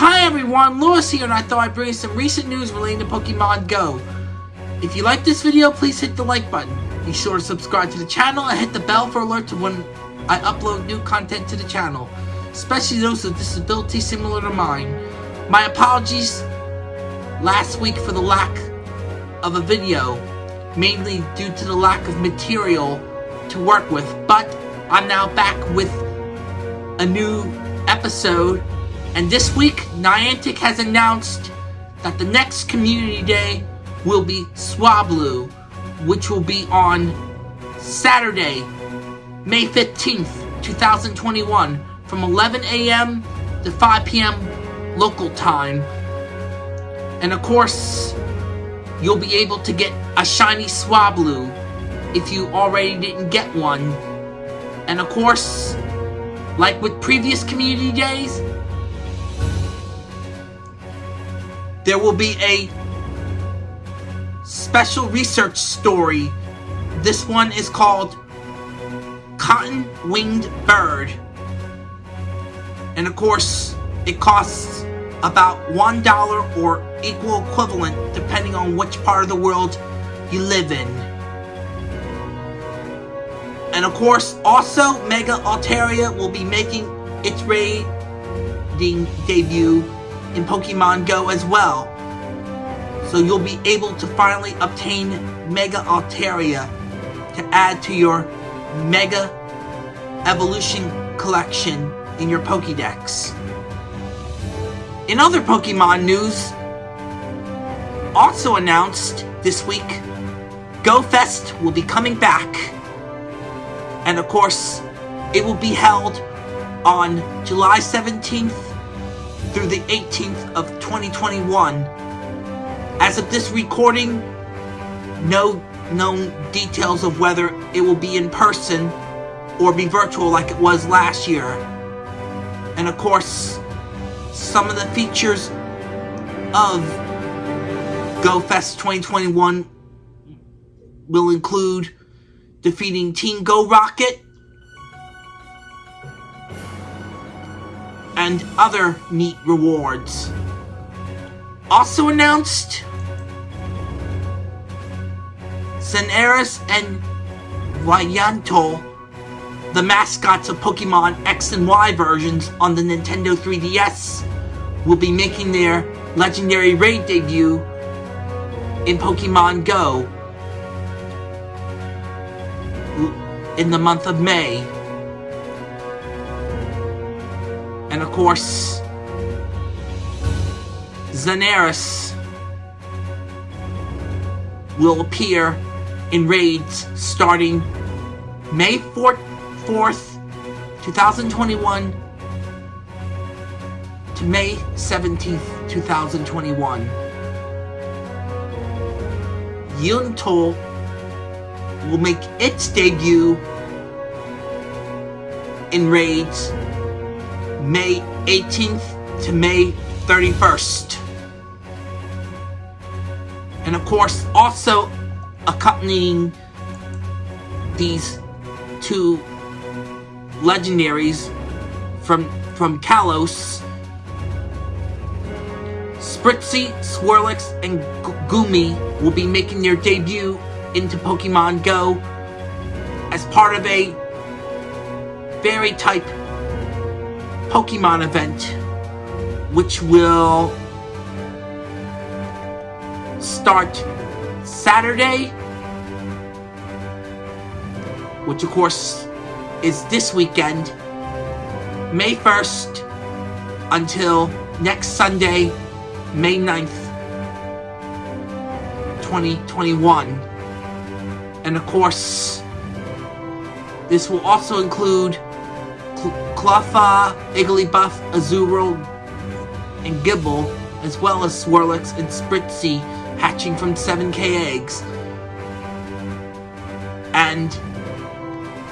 Hi everyone, Lewis here and I thought I'd bring you some recent news relating to Pokemon Go. If you like this video, please hit the like button. Be sure to subscribe to the channel and hit the bell for alerts when I upload new content to the channel, especially those with disabilities similar to mine. My apologies last week for the lack of a video, mainly due to the lack of material to work with, but I'm now back with a new episode and this week, Niantic has announced that the next Community Day will be Swablu, which will be on Saturday, May 15th, 2021, from 11 a.m. to 5 p.m. local time. And of course, you'll be able to get a shiny Swablu if you already didn't get one. And of course, like with previous community days, there will be a special research story. This one is called Cotton Winged Bird. And of course, it costs about $1 or equal equivalent depending on which part of the world you live in. And of course, also Mega Altaria will be making its raiding debut in Pokemon Go as well. So you'll be able to finally obtain Mega Altaria to add to your Mega Evolution collection in your Pokédex. In other Pokemon news, also announced this week, GoFest will be coming back. And of course, it will be held on July 17th through the 18th of 2021. As of this recording, no known details of whether it will be in person or be virtual like it was last year. And of course, some of the features of GoFest 2021 will include defeating Team Go Rocket, and other neat rewards. Also announced, Xerneas and Yveltal, the mascots of Pokemon X and Y versions on the Nintendo 3DS, will be making their legendary raid debut in Pokemon Go in the month of May. And of course, Xerneas will appear in raids starting May 4th, 4th 2021 to May 17th, 2021. Yveltal will make its debut in raids May 18th to May 31st. And of course, also accompanying these two legendaries from from Kalos, Spritzee, Swirlix, and Goomy will be making their debut into Pokemon Go as part of a fairy type Pokemon event, which will start Saturday, which of course is this weekend, May 1st, until next Sunday, May 9th, 2021. And of course, this will also include Cleffa, Igglybuff, Azurill, and Gible, as well as Swirlix and Spritzee hatching from 7k eggs. And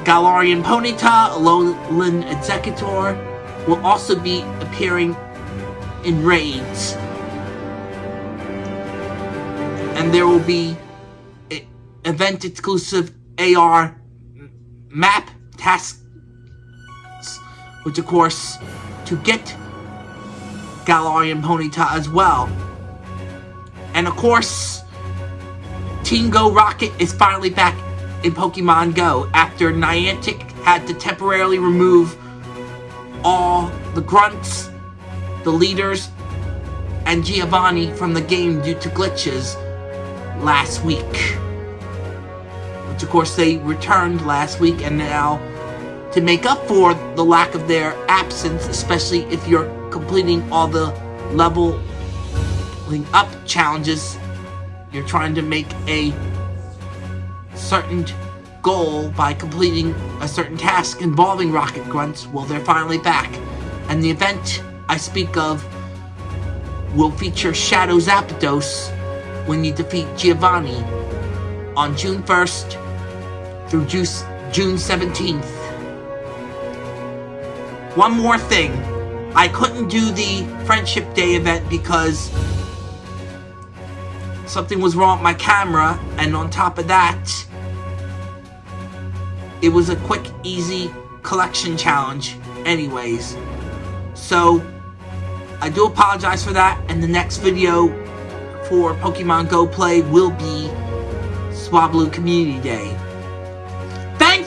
Galarian Ponyta, Alolan Exeggutor will also be appearing in raids. And there will be event exclusive AR map task which of course, to get Galarian Ponyta as well. And of course, Team Go Rocket is finally back in Pokemon Go after Niantic had to temporarily remove all the grunts, the leaders, and Giovanni from the game due to glitches last week. Which of course they returned last week and now to make up for the lack of their absence, especially if you're completing all the leveling up challenges, you're trying to make a certain goal by completing a certain task involving Rocket Grunts, well, they're finally back. And the event I speak of will feature Shadow Zapdos when you defeat Giovanni on June 1st through June 17th. One more thing. I couldn't do the Friendship Day event because something was wrong with my camera, and on top of that, it was a quick, easy collection challenge anyways. So, I do apologize for that, and the next video for Pokemon Go Play will be Swablu Community Day.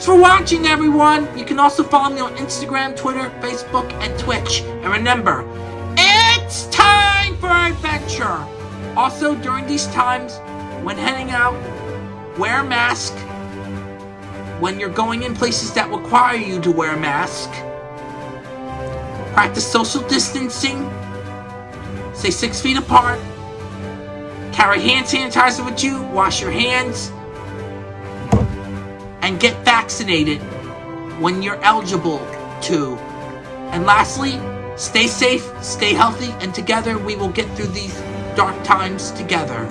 Thanks for watching, everyone! You can also follow me on Instagram, Twitter, Facebook, and Twitch. And remember, it's time for adventure! Also, during these times, when heading out, wear a mask, when you're going in places that require you to wear a mask. Practice social distancing. Stay six feet apart. Carry hand sanitizer with you. Wash your hands. And get vaccinated when you're eligible to. And lastly, stay safe, stay healthy, and together we will get through these dark times together.